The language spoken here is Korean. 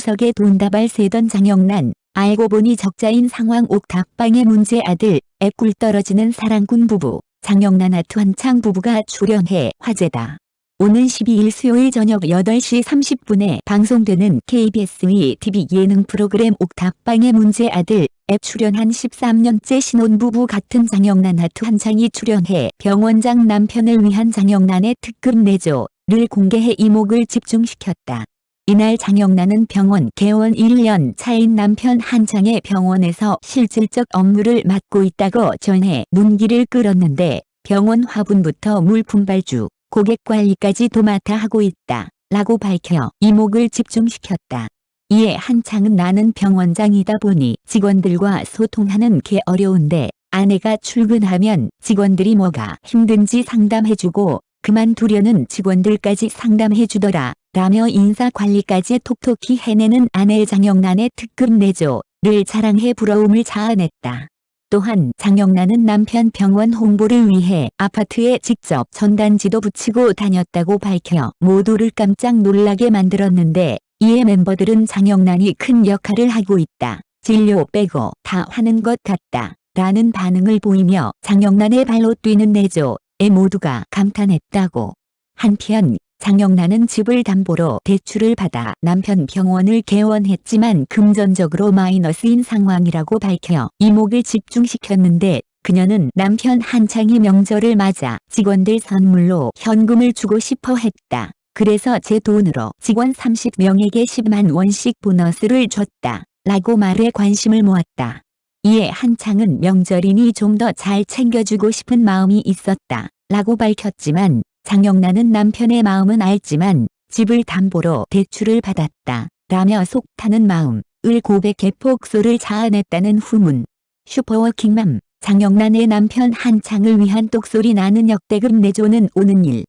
추석에 돈다발 세던 장영란 알고 보니 적자인 상황 옥탑방의 문제 아들 애꿀 떨어지는 사랑꾼 부부 장영란 아트 한창 부부가 출연해 화제다. 오는 12일 수요일 저녁 8시 30분에 방송되는 KBS2 TV 예능 프로그램 옥탑방의 문제 아들 앱 출연한 13년째 신혼부부 같은 장영란 아트 한창이 출연해 병원장 남편을 위한 장영란의 특급 내조를 공개해 이목을 집중시켰다. 이날 장영란은 병원 개원 1년 차인 남편 한창의 병원에서 실질적 업무를 맡고 있다고 전해 눈길을 끌었는데 병원 화분부터 물품 발주, 고객 관리까지 도맡아 하고 있다. 라고 밝혀 이목을 집중시켰다. 이에 한창은 나는 병원장이다 보니 직원들과 소통하는 게 어려운데 아내가 출근하면 직원들이 뭐가 힘든지 상담해주고 그만두려는 직원들까지 상담해주더라. 라며 인사관리까지 톡톡히 해내는 아내 장영란의 특급 내조를 자랑해 부러움을 자아냈다. 또한 장영란은 남편 병원 홍보를 위해 아파트에 직접 전단지도 붙이고 다녔다고 밝혀 모두를 깜짝 놀라게 만들었는데 이에 멤버들은 장영란이 큰 역할을 하고 있다. 진료 빼고 다 하는 것 같다. 라는 반응을 보이며 장영란의 발로 뛰는 내조에 모두가 감탄했다고. 한편 장영란은 집을 담보로 대출을 받아 남편 병원을 개원했지만 금전적으로 마이너스인 상황이라고 밝혀 이목을 집중시켰는데 그녀는 남편 한창이 명절을 맞아 직원들 선물로 현금을 주고 싶어 했다. 그래서 제 돈으로 직원 30명에게 10만 원씩 보너스를 줬다. 라고 말에 관심을 모았다. 이에 한창은 명절이니 좀 더 잘 챙겨주고 싶은 마음이 있었다. 라고 밝혔지만 장영란은 남편의 마음은 알지만 집을 담보로 대출을 받았다. 라며 속 타는 마음을 고백해 폭소를 자아냈다는 후문. 슈퍼워킹맘 장영란의 남편 한창을 위한 똑소리 나는 역대급 내조는 오는 일